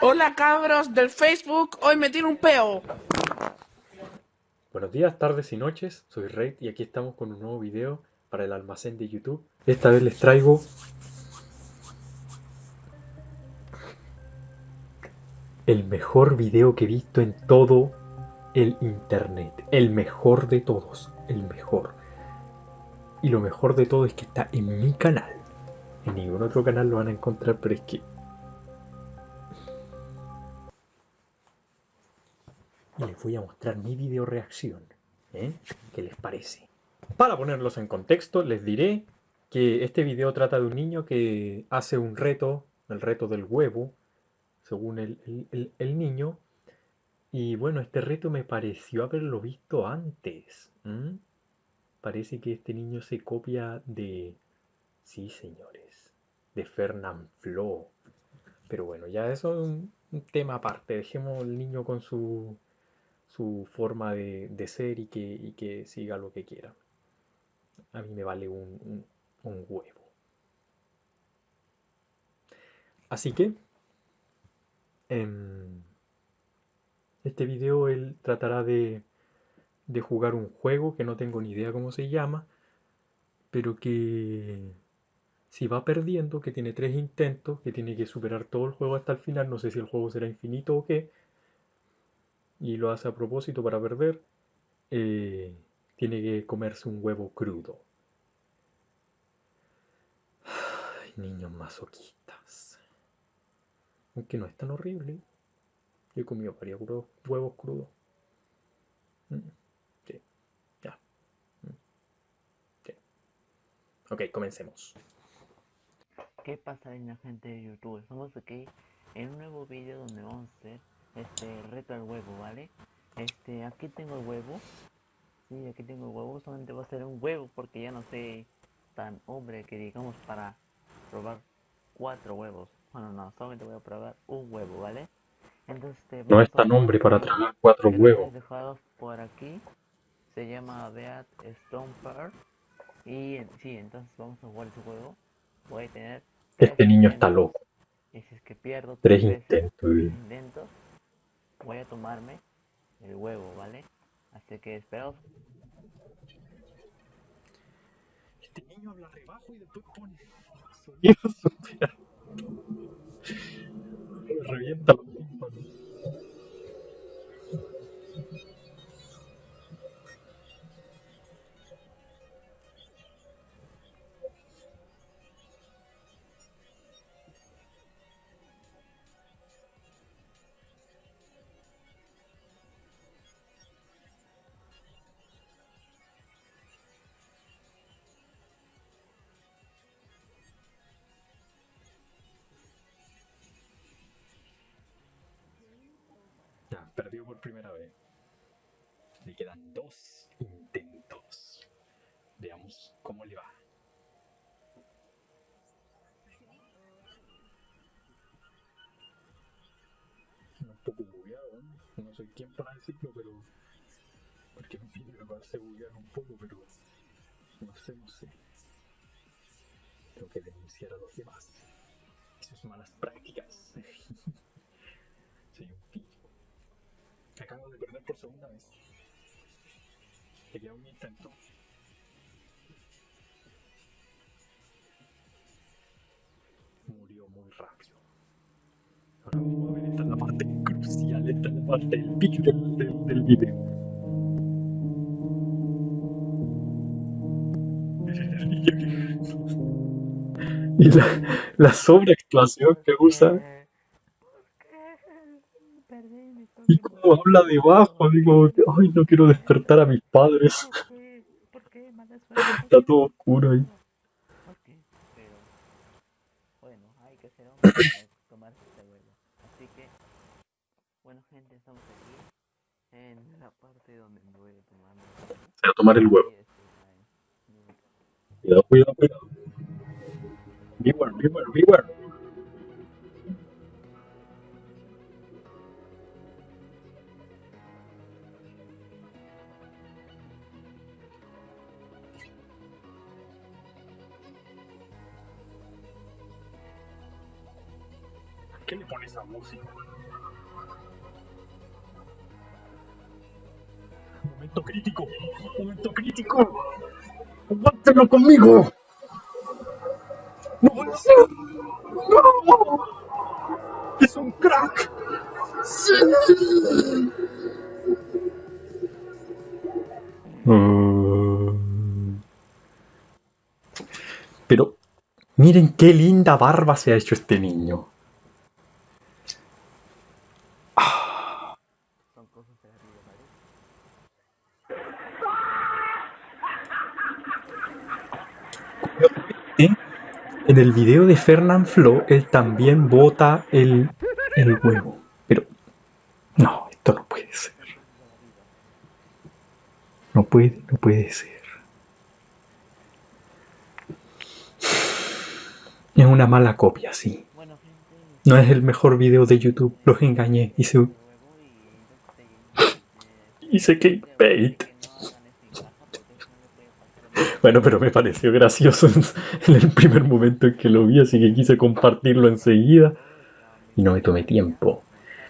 Hola cabros del Facebook, hoy me tiro un peo. Buenos días, tardes y noches, soy Raid y aquí estamos con un nuevo video para el almacén de YouTube. Esta vez les traigo el mejor video que he visto en todo el internet. El mejor de todos, el mejor. Y lo mejor de todo es que está en mi canal. En ningún otro canal lo van a encontrar, pero es que voy a mostrar mi video reacción. ¿eh? ¿Qué les parece? Para ponerlos en contexto, les diré que este video trata de un niño que hace un reto, el reto del huevo, según el, niño. Y bueno, este reto me pareció haberlo visto antes. Parece que este niño se copia de... Sí, señores, de Fernand Flo. Pero bueno, ya eso es un, un tema aparte. Dejemos al niño con su su forma de, ser y que, que, siga lo que quiera. A mí me vale un, huevo. Así que, en em, este video él tratará de, de jugar un juego que no tengo ni idea cómo se llama, pero que si va perdiendo, que tiene tres intentos, que tiene que superar todo el juego hasta el final, no sé si el juego será infinito o qué, y lo hace a propósito para perder, eh, tiene que comerse un huevo crudo. Ay, niños masoquistas. Aunque no es tan horrible. Yo he comido varios huevos crudos. Mm, sí, ya. Mm, sí. Ok, comencemos. ¿Qué pasa la gente de YouTube? Estamos aquí en un nuevo vídeo donde vamos a hacer este reto al huevo, ¿vale? Este, aquí tengo el huevo. Sí, aquí tengo el huevo. Solamente va a ser un huevo porque ya no sé tan hombre que digamos para probar cuatro huevos. Bueno, no, solamente voy a probar un huevo, ¿vale? Entonces, este, no es tan hombre para tragar cuatro huevos. dejados por aquí. Se llama Beat Stomper. Y sí, entonces vamos a jugar ese juego. Voy a tener. Este niño está loco. Y si es que pierdo tres intentos voy a tomarme el huevo, ¿vale? Así que espero. Este niño habla rebajo y después pone sonidos revienta los tímpanos. Perdió por primera vez. Le quedan dos intentos. Veamos cómo le va. Un poco bugueado, no sé quién para decirlo, pero... Porque me pide que buguear un poco, pero... No sé, no sé. Tengo que denunciar a los demás. Sus malas prácticas. acabo de perder por segunda vez. Quería un intento. Murió muy rápido. Ahora vamos a ver, esta es la parte crucial, esta es la parte del pic del, del, y la, la sobreactuación que usa Y como habla debajo, digo, ay, no quiero despertar a mis padres. Está todo oscuro ahí. pero bueno, hay que hacer un para tomar este vuelo. Así que, bueno, gente, estamos aquí en la parte donde me voy a tomar. A el huevo. Cuidado, cuidado, cuidado. Beware, beware, beware. Qué le pones esa música? Momento crítico, momento crítico. ¡Aguántelo conmigo! ¡No puede ser! ¡No! ¡Es un crack! ¡Sí! Mm. Pero miren qué linda barba se ha hecho este niño. Cosas de la vida, ¿vale? ¿Eh? En el video de Fernand Flo, él también bota el, el huevo. Pero no, esto no puede ser. No puede, no puede ser. Es una mala copia, sí. No es el mejor video de YouTube. Los engañé. Hice, el huevo y hice clickbait. que no hagan eso en casa porque eso no le puede pasar a nadie. Bueno, pero me pareció gracioso en el primer momento en que lo vi, así que quise compartirlo enseguida. Y no me tomé tiempo.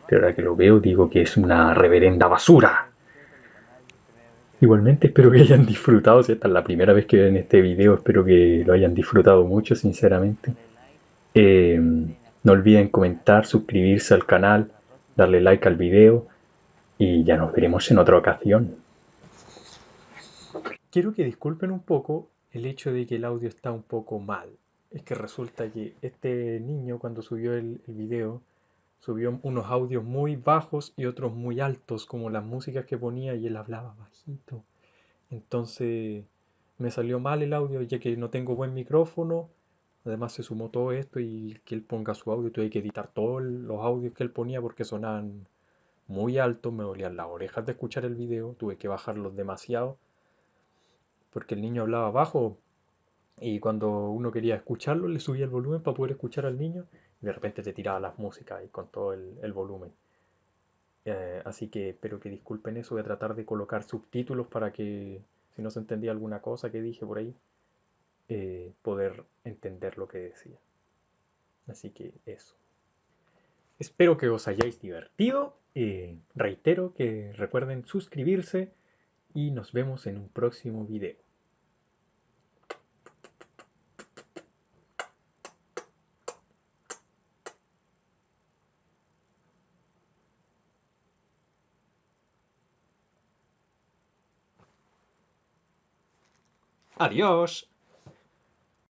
Pero ahora que lo veo digo que es una reverenda basura. Igualmente espero que hayan disfrutado, si esta es la primera vez que ven este video, espero que lo hayan disfrutado mucho, sinceramente. Eh, no olviden comentar, suscribirse al canal, darle like al video y ya nos veremos en otra ocasión. Quiero que disculpen un poco el hecho de que el audio está un poco mal. Es que resulta que este niño cuando subió el, el video subió unos audios muy bajos y otros muy altos, como las músicas que ponía y él hablaba bajito. Entonces me salió mal el audio ya que no tengo buen micrófono. Además se sumó todo esto y que él ponga su audio, tuve que editar todos los audios que él ponía porque sonaban muy altos, me dolían las orejas de escuchar el video, tuve que bajarlos demasiado porque el niño hablaba bajo y cuando uno quería escucharlo le subía el volumen para poder escuchar al niño y de repente te tiraba las músicas y con todo el, el volumen. Eh, así que espero que disculpen eso, voy a tratar de colocar subtítulos para que si no se entendía alguna cosa que dije por ahí, eh, poder entender lo que decía. Así que eso. Espero que os hayáis divertido. Eh, reitero que recuerden suscribirse y nos vemos en un próximo video. Adiós.